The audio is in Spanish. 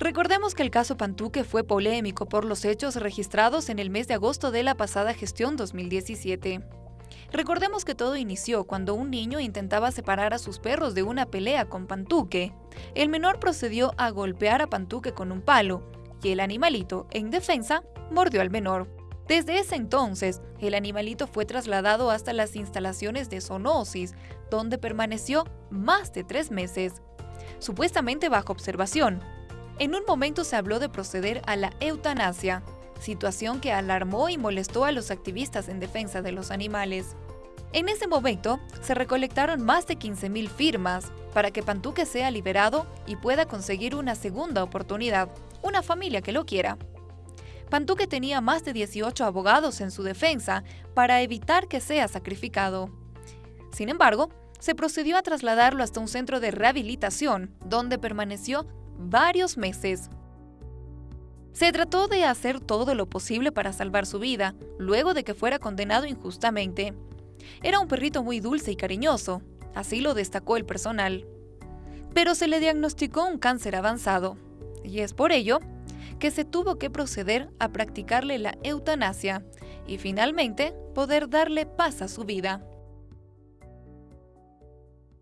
Recordemos que el caso Pantuque fue polémico por los hechos registrados en el mes de agosto de la pasada gestión 2017. Recordemos que todo inició cuando un niño intentaba separar a sus perros de una pelea con Pantuque. El menor procedió a golpear a Pantuque con un palo y el animalito, en defensa, mordió al menor. Desde ese entonces, el animalito fue trasladado hasta las instalaciones de zoonosis, donde permaneció más de tres meses, supuestamente bajo observación, en un momento se habló de proceder a la eutanasia, situación que alarmó y molestó a los activistas en defensa de los animales. En ese momento, se recolectaron más de 15.000 firmas para que Pantuque sea liberado y pueda conseguir una segunda oportunidad, una familia que lo quiera. Pantuque tenía más de 18 abogados en su defensa para evitar que sea sacrificado. Sin embargo, se procedió a trasladarlo hasta un centro de rehabilitación, donde permaneció varios meses. Se trató de hacer todo lo posible para salvar su vida, luego de que fuera condenado injustamente. Era un perrito muy dulce y cariñoso, así lo destacó el personal. Pero se le diagnosticó un cáncer avanzado, y es por ello que se tuvo que proceder a practicarle la eutanasia y finalmente poder darle paz a su vida.